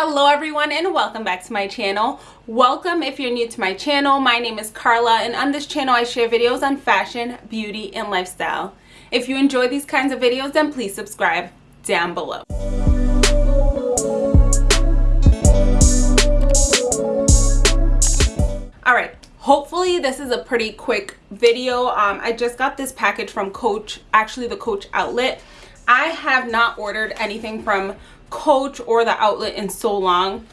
hello everyone and welcome back to my channel. Welcome if you're new to my channel. My name is carla and on this channel i share videos on fashion beauty and lifestyle. If you enjoy these kinds of videos then please subscribe down below. All right hopefully this is a pretty quick video. Um, i just got this package from coach actually the coach outlet. I have not ordered anything from coach or the outlet in so long.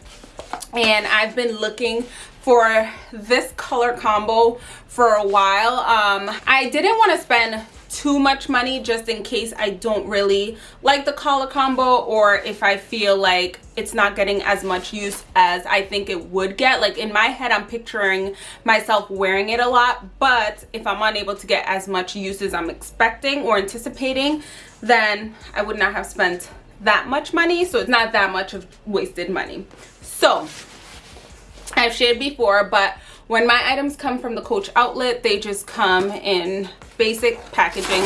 And I've been looking for this color combo for a while. Um I didn't want to spend too much money just in case I don't really like the color combo or if I feel like it's not getting as much use as I think it would get. Like in my head I'm picturing myself wearing it a lot but if I'm unable to get as much use as I'm expecting or anticipating then I would not have spent that much money so it's not that much of wasted money. So i've shared before but when my items come from the coach outlet they just come in basic packaging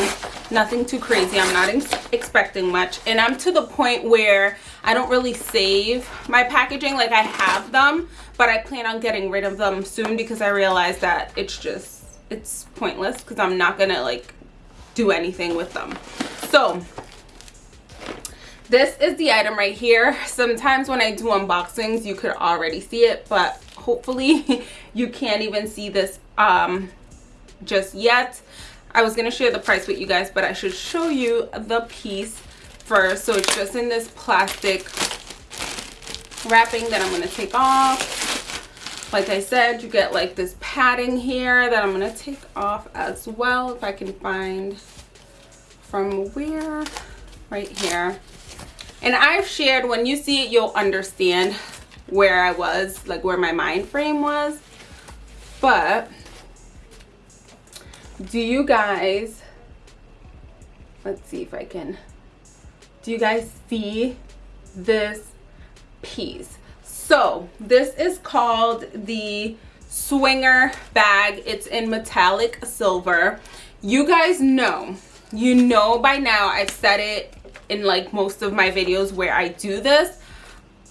nothing too crazy. I'm not expecting much. And i'm to the point where i don't really save my packaging like i have them but i plan on getting rid of them soon because i realize that it's just it's pointless because i'm not gonna like do anything with them. So this is the item right here. Sometimes when i do unboxings you could already see it but hopefully you can't even see this um just yet. I was gonna share the price with you guys but i should show you the piece first. So it's just in this plastic wrapping that i'm going to take off. Like i said you get like this padding here that i'm going to take off as well if i can find from where? Right here and I've shared when you see it you'll understand where I was like where my mind frame was. But do you guys let's see if I can do you guys see this piece? So this is called the swinger bag. It's in metallic silver. You guys know you know by now I've said it in like most of my videos where I do this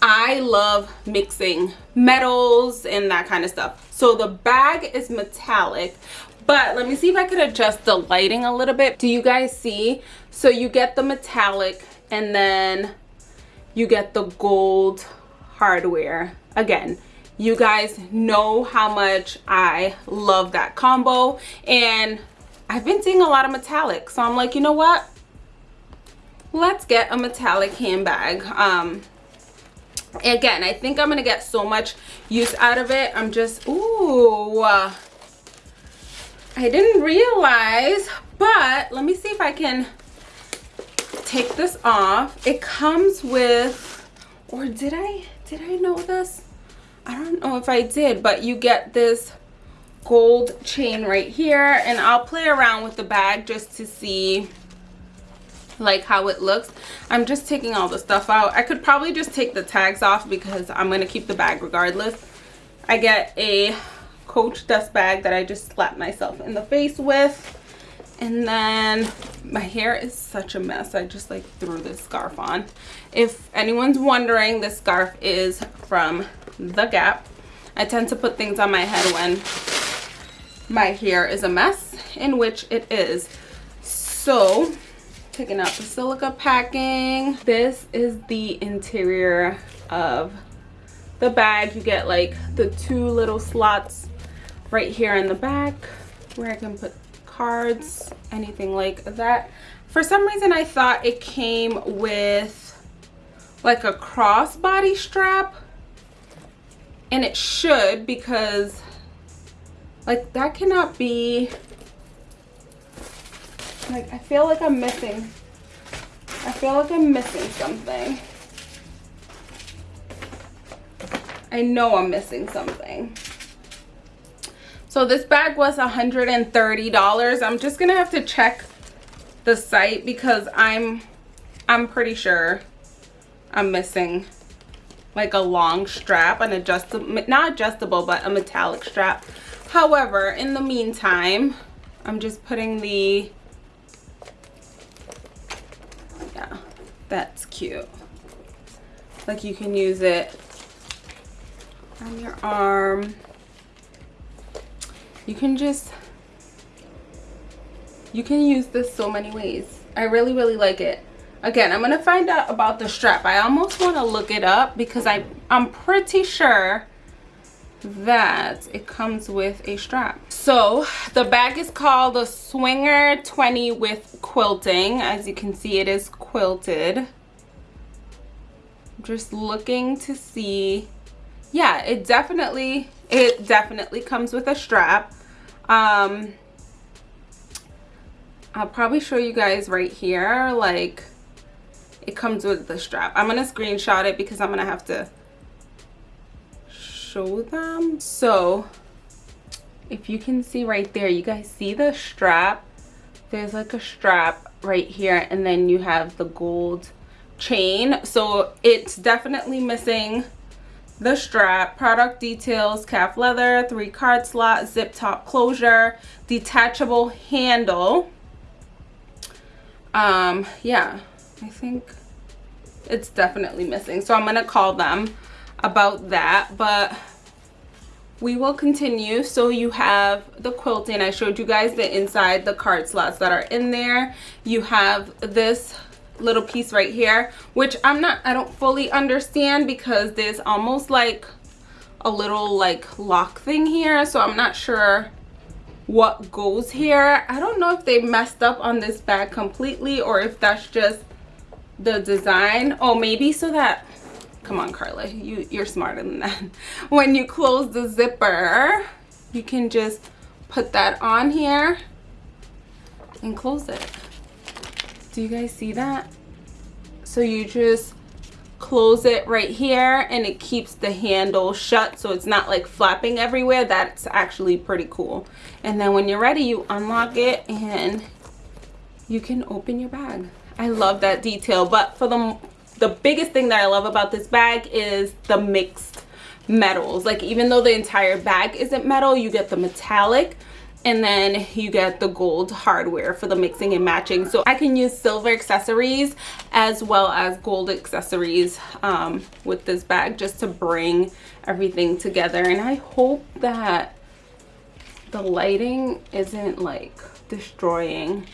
I love mixing metals and that kind of stuff. So the bag is metallic but let me see if I could adjust the lighting a little bit. Do you guys see? So you get the metallic and then you get the gold hardware. Again you guys know how much I love that combo and I've been seeing a lot of metallic. So I'm like you know what let's get a metallic handbag. Um again i think i'm gonna get so much use out of it. I'm just ooh. I didn't realize but let me see if i can take this off. It comes with or did i did i know this? I don't know if i did but you get this gold chain right here and i'll play around with the bag just to see like how it looks. I'm just taking all the stuff out. I could probably just take the tags off because i'm going to keep the bag regardless. I get a coach dust bag that i just slapped myself in the face with. And then my hair is such a mess. I just like threw this scarf on. If anyone's wondering this scarf is from the gap. I tend to put things on my head when my hair is a mess in which it is. So taking out the silica packing. This is the interior of the bag. You get like the two little slots right here in the back where i can put cards anything like that. For some reason i thought it came with like a crossbody strap and it should because like that cannot be like, I feel like I'm missing. I feel like I'm missing something. I know I'm missing something. So this bag was $130. I'm just going to have to check the site because I'm I'm pretty sure I'm missing like a long strap, an adjustable, not adjustable, but a metallic strap. However, in the meantime, I'm just putting the that's cute. Like you can use it on your arm. You can just you can use this so many ways. I really really like it. Again i'm gonna find out about the strap. I almost want to look it up because i i'm pretty sure that it comes with a strap. So the bag is called the swinger 20 with quilting. As you can see it is quilted. Just looking to see. Yeah it definitely it definitely comes with a strap. Um i'll probably show you guys right here like it comes with the strap. I'm gonna screenshot it because i'm gonna have to them. So if you can see right there you guys see the strap? There's like a strap right here and then you have the gold chain. So it's definitely missing the strap. Product details calf leather three card slot zip top closure detachable handle. Um yeah i think it's definitely missing. So i'm gonna call them about that but we will continue. So you have the quilting i showed you guys the inside the card slots that are in there. You have this little piece right here which i'm not i don't fully understand because there's almost like a little like lock thing here. So i'm not sure what goes here. I don't know if they messed up on this bag completely or if that's just the design. Oh maybe so that come on carla. You you're smarter than that. When you close the zipper you can just put that on here and close it. Do you guys see that? So you just close it right here and it keeps the handle shut so it's not like flapping everywhere. That's actually pretty cool. And then when you're ready you unlock it and you can open your bag. I love that detail but for the the biggest thing that i love about this bag is the mixed metals. Like even though the entire bag isn't metal you get the metallic and then you get the gold hardware for the mixing and matching. So i can use silver accessories as well as gold accessories um, with this bag just to bring everything together. And i hope that the lighting isn't like destroying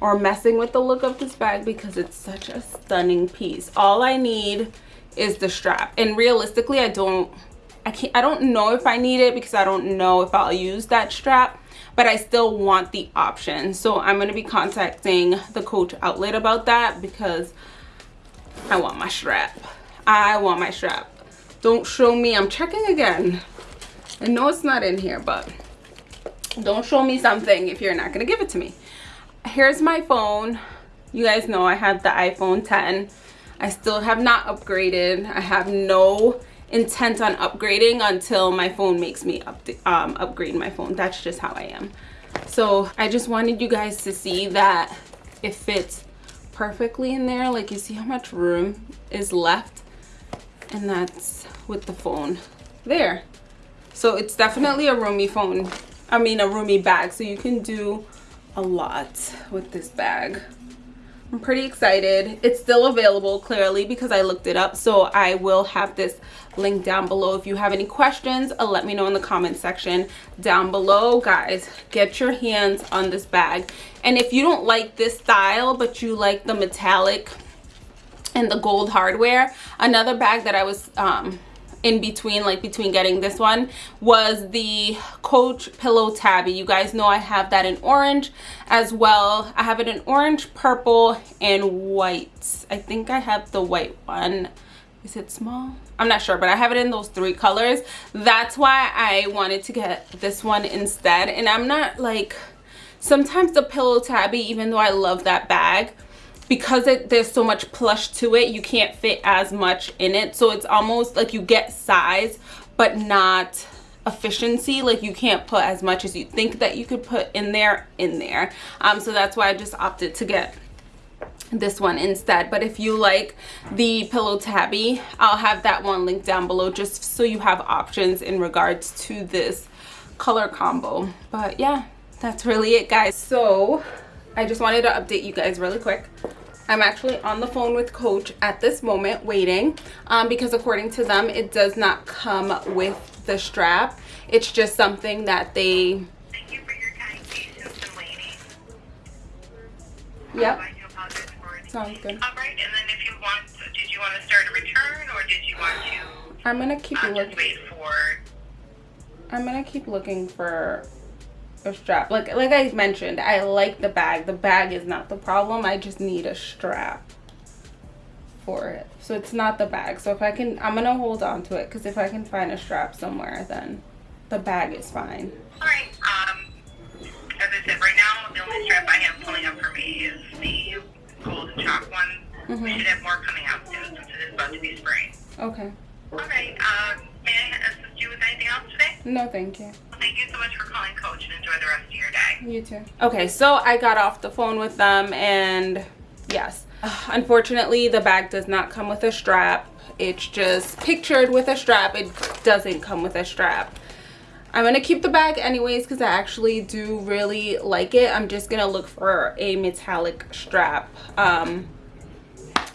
or messing with the look of this bag because it's such a stunning piece. All i need is the strap. And realistically i don't I can't I don't know if I need it because I don't know if I'll use that strap but I still want the option. So I'm going to be contacting the coach outlet about that because I want my strap. I want my strap. Don't show me I'm checking again. I know it's not in here but don't show me something if you're not going to give it to me here's my phone. You guys know I have the iPhone 10 I still have not upgraded. I have no intent on upgrading until my phone makes me up um, upgrade my phone. That's just how I am. So I just wanted you guys to see that it fits perfectly in there. Like you see how much room is left? And that's with the phone there. So it's definitely a roomy phone. I mean a roomy bag. So you can do a lot with this bag I'm pretty excited. It's still available clearly because I looked it up. So I will have this link down below. If you have any questions, uh, let me know in the comment section down below. Guys, get your hands on this bag. And if you don't like this style, but you like the metallic and the gold hardware, another bag that I was um, in between like between getting this one was the coach pillow tabby. You guys know i have that in orange as well. I have it in orange purple and white. I think i have the white one. Is it small? I'm not sure but i have it in those three colors. That's why i wanted to get this one instead. And i'm not like sometimes the pillow tabby even though i love that bag because it, there's so much plush to it you can't fit as much in it. So it's almost like you get size but not efficiency. Like you can't put as much as you think that you could put in there in there. Um so that's why i just opted to get this one instead. But if you like the pillow tabby i'll have that one linked down below just so you have options in regards to this color combo. But yeah that's really it guys. So I just wanted to update you guys really quick. I'm actually on the phone with Coach at this moment waiting um, because according to them, it does not come with the strap. It's just something that they... Thank you for your kind patience and waiting. Yep, I do apologize for it. sounds good. All right, and then if you want, did you want to start a return or did you want to I'm gonna keep uh, looking. wait for? I'm gonna keep looking for a strap. Like like I mentioned, I like the bag. The bag is not the problem. I just need a strap for it. So it's not the bag. So if I can, I'm gonna hold on to it because if I can find a strap somewhere, then the bag is fine. All right. Um, as I said, right now the only strap I have pulling up for me is the gold and chalk one. Mm-hmm. We should have more coming out soon since it is about to be spring. Okay. All right. Um, may I assist you with anything else today? No, thank you. Thank you so much for calling, Coach, and enjoy the rest of your day. You too. Okay, so I got off the phone with them and yes, unfortunately the bag does not come with a strap. It's just pictured with a strap. It doesn't come with a strap. I'm gonna keep the bag anyways because I actually do really like it. I'm just gonna look for a metallic strap. Um,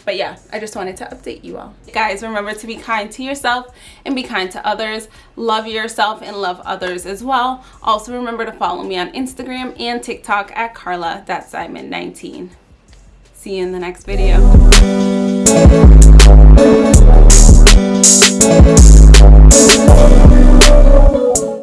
but yeah i just wanted to update you all. Guys remember to be kind to yourself and be kind to others. Love yourself and love others as well. Also remember to follow me on instagram and tiktok at carla simon 19 see you in the next video